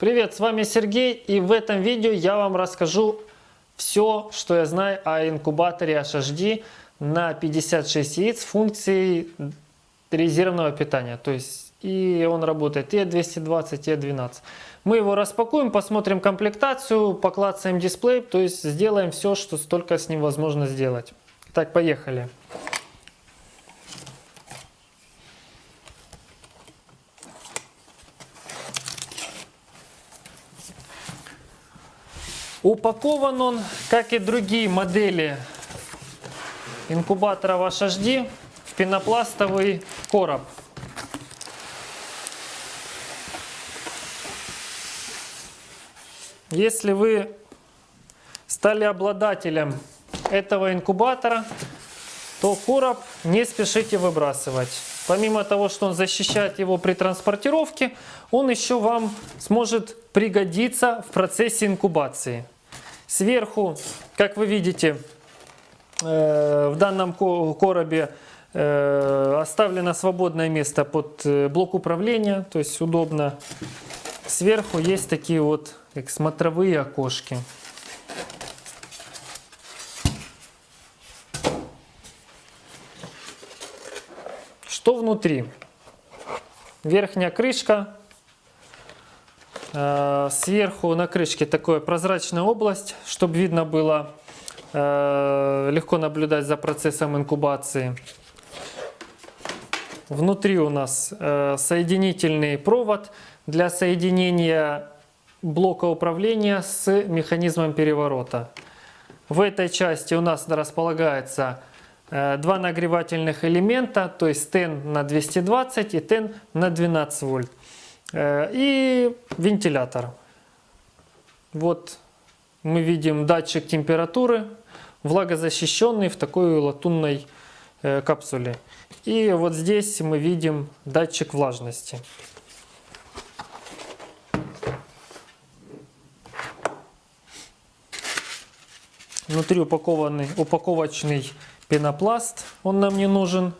Привет, с вами Сергей и в этом видео я вам расскажу все, что я знаю о инкубаторе HHD на 56 яиц с функцией резервного питания. То есть и он работает и 220 и 12 Мы его распакуем, посмотрим комплектацию, поклацаем дисплей, то есть сделаем все, что только с ним возможно сделать. Так, поехали. Упакован он, как и другие модели инкубаторов HHD, в пенопластовый короб. Если вы стали обладателем этого инкубатора, то короб не спешите выбрасывать. Помимо того, что он защищает его при транспортировке, он еще вам сможет пригодиться в процессе инкубации. Сверху, как вы видите, э, в данном коробе э, оставлено свободное место под э, блок управления, то есть удобно. Сверху есть такие вот как смотровые окошки. Что внутри? Верхняя крышка сверху на крышке такая прозрачная область, чтобы видно было, э, легко наблюдать за процессом инкубации. Внутри у нас э, соединительный провод для соединения блока управления с механизмом переворота. В этой части у нас располагается два нагревательных элемента, то есть тен на 220 и тен на 12 вольт. Э, и вентилятор. Вот мы видим датчик температуры, влагозащищенный в такой латунной э, капсуле. И вот здесь мы видим датчик влажности. Внутри упакованный упаковочный пенопласт, он нам не нужен.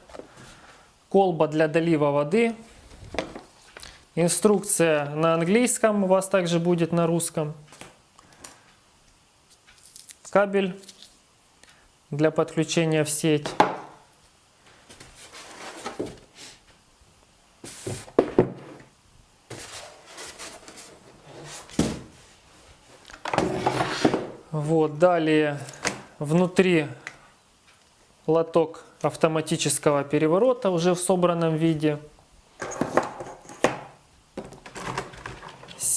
Колба для долива воды Инструкция на английском у вас также будет на русском. Кабель для подключения в сеть. Вот, далее внутри лоток автоматического переворота уже в собранном виде.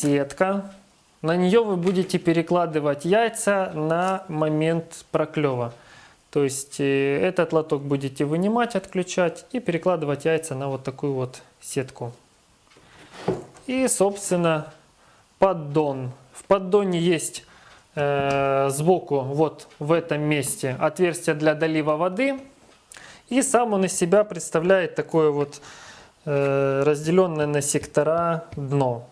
Сетка. На нее вы будете перекладывать яйца на момент проклева. То есть э, этот лоток будете вынимать, отключать и перекладывать яйца на вот такую вот сетку. И, собственно, поддон. В поддоне есть э, сбоку, вот в этом месте, отверстие для долива воды. И сам он из себя представляет такое вот э, разделенное на сектора дно.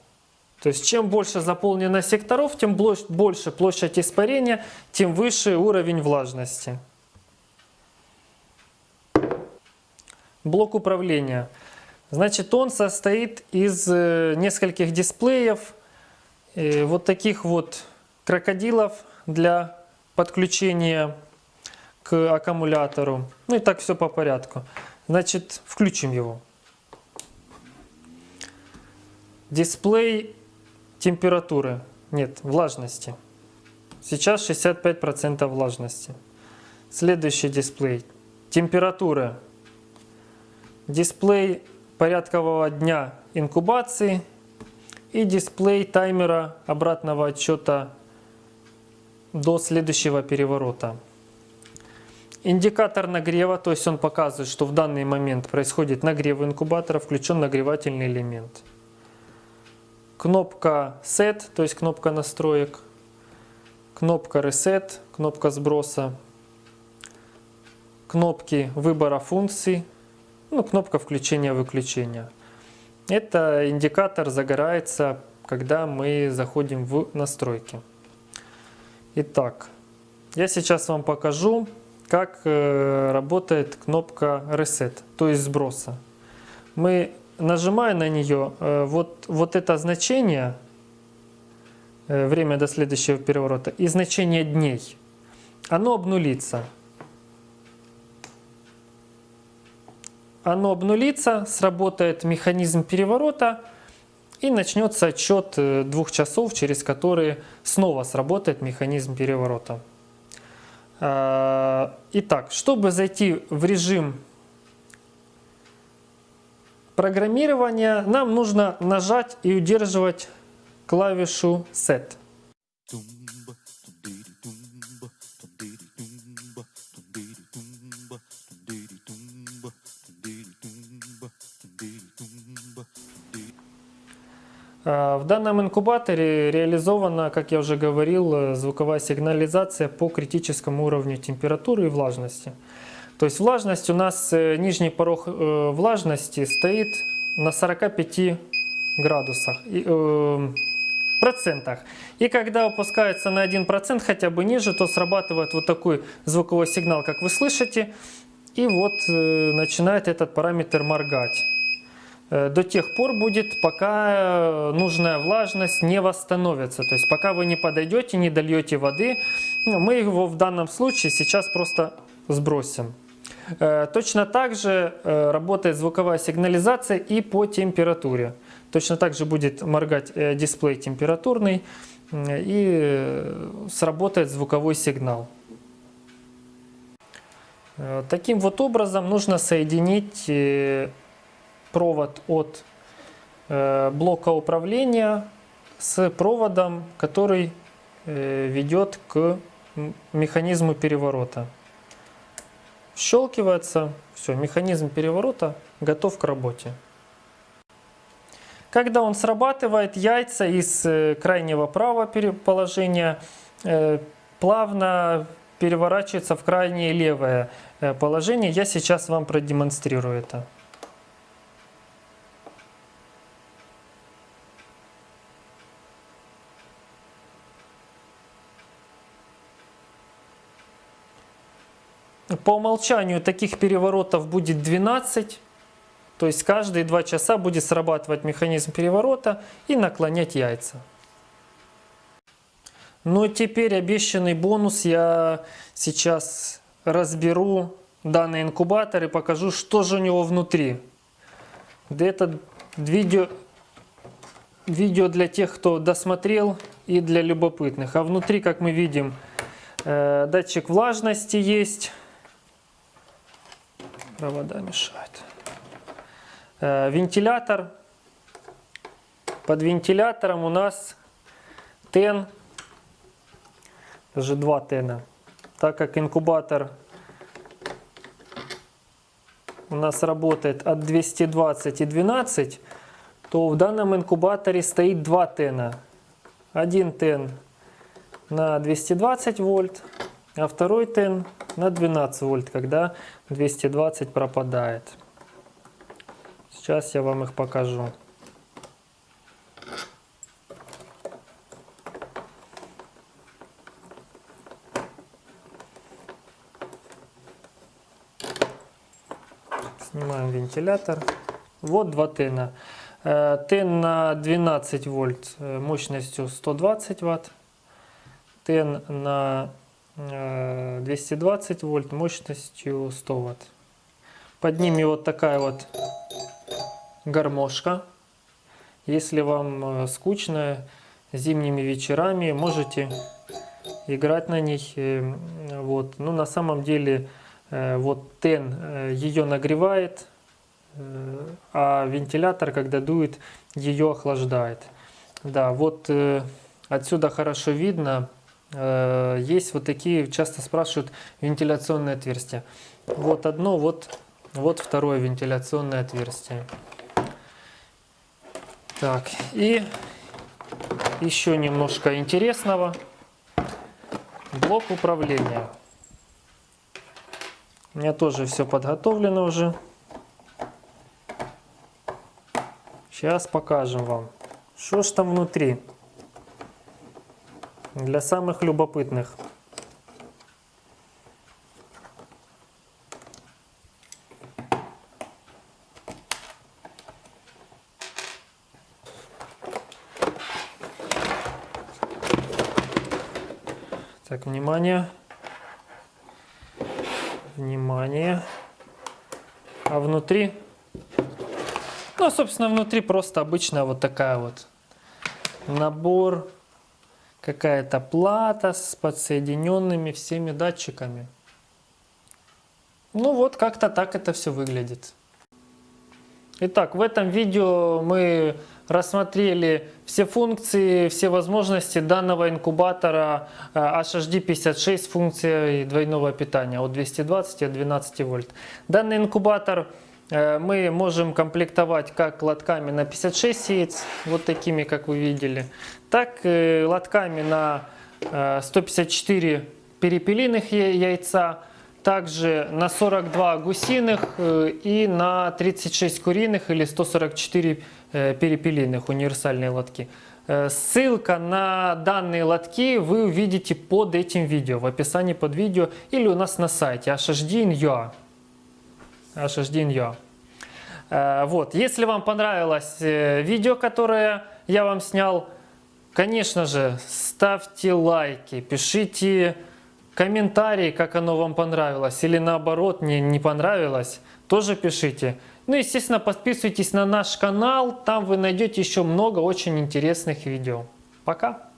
То есть чем больше заполнено секторов, тем больше площадь испарения, тем выше уровень влажности. Блок управления. Значит, он состоит из э, нескольких дисплеев, э, вот таких вот крокодилов для подключения к аккумулятору. Ну и так все по порядку. Значит, включим его. Дисплей температуры, нет, влажности. Сейчас 65% влажности. Следующий дисплей. Температура. Дисплей порядкового дня инкубации и дисплей таймера обратного отсчета до следующего переворота. Индикатор нагрева, то есть он показывает, что в данный момент происходит нагрев инкубатора, включен нагревательный элемент кнопка Set, то есть кнопка настроек, кнопка Reset, кнопка сброса, кнопки выбора функций, ну, кнопка включения-выключения. Это индикатор загорается, когда мы заходим в настройки. Итак, я сейчас вам покажу, как э, работает кнопка Reset, то есть сброса. Мы нажимая на нее, э, вот, вот это значение э, время до следующего переворота, и значение дней, оно обнулится. Оно обнулится, сработает механизм переворота, и начнется отчет э, двух часов, через которые снова сработает механизм переворота. А, итак, чтобы зайти в режим программирования, нам нужно нажать и удерживать клавишу Set. А, в данном инкубаторе реализована, как я уже говорил, звуковая сигнализация по критическому уровню температуры и влажности. То есть влажность у нас, э, нижний порог э, влажности стоит на 45 градусах, э, процентах. И когда опускается на 1% хотя бы ниже, то срабатывает вот такой звуковой сигнал, как вы слышите. И вот начинает этот параметр моргать. До тех пор будет, пока нужная влажность не восстановится. То есть пока вы не подойдете, не дольете воды, ну, мы его в данном случае сейчас просто сбросим. Э, точно так же работает звуковая сигнализация и по температуре. Точно так же будет моргать дисплей температурный и сработает звуковой сигнал. Таким вот образом нужно соединить провод от э, блока управления с проводом, который э, ведет к механизму переворота. Щелкивается, все, механизм переворота готов к работе. Когда он срабатывает, яйца из э, крайнего правого положения плавно переворачиваются в крайнее левое положение. Я сейчас вам продемонстрирую это. По умолчанию таких переворотов будет 12. То есть каждые 2 часа будет срабатывать механизм переворота и наклонять яйца. Но теперь обещанный бонус я сейчас разберу данный инкубатор и покажу, что же у него внутри. Это видео, видео для тех, кто досмотрел и для любопытных. А внутри, как мы видим, э, датчик влажности есть провода мешают. Э, вентилятор. Под вентилятором у нас тен, даже два тена. Так как инкубатор у нас работает от 220 и 12, то в данном инкубаторе стоит два тена. Один тен на 220 вольт, а второй тен на 12 вольт, когда 220 пропадает. Сейчас я вам их покажу. Снимаем вентилятор. Вот два тена. Э, тен на 12 вольт э, мощностью 120 ватт. Тен на 220 э, вольт мощностью 100 ватт. Под ними вот такая вот гармошка. Если вам э, скучно зимними вечерами, можете играть на них. Э, вот. Ну, на самом деле вот тен ее нагревает, а вентилятор, когда дует, ее охлаждает. Да, вот отсюда хорошо видно, Э, есть вот такие, часто спрашивают, вентиляционные отверстия. Вот одно, вот, вот второе вентиляционное отверстие. Так, и еще немножко интересного. Блок управления. У меня тоже все подготовлено уже. Сейчас покажем вам, что ж там внутри для самых любопытных. Так, внимание. Внимание. А внутри? Ну, собственно, внутри просто обычная вот такая вот набор, какая-то плата с подсоединенными всеми датчиками. Ну вот, как-то так это все выглядит. Итак, в этом видео мы рассмотрели все функции, все возможности данного инкубатора э, HHD56 функцией двойного питания от 220 и от 12 вольт. Данный инкубатор мы можем комплектовать как лотками на 56 яиц, вот такими, как вы видели, так и лотками на 154 перепелиных яйца, также на 42 гусиных э, и на 36 куриных или 144 э, перепелиных универсальные лотки. Э, ссылка на данные лотки вы увидите под этим видео, в описании под видео или у нас на сайте hhd.in.ua. hhd.in.ua. Вот. Если вам понравилось видео, которое я вам снял, конечно же, ставьте лайки, пишите комментарии, как оно вам понравилось, или наоборот не, не понравилось, тоже пишите. Ну, естественно, подписывайтесь на наш канал, там вы найдете еще много очень интересных видео. Пока!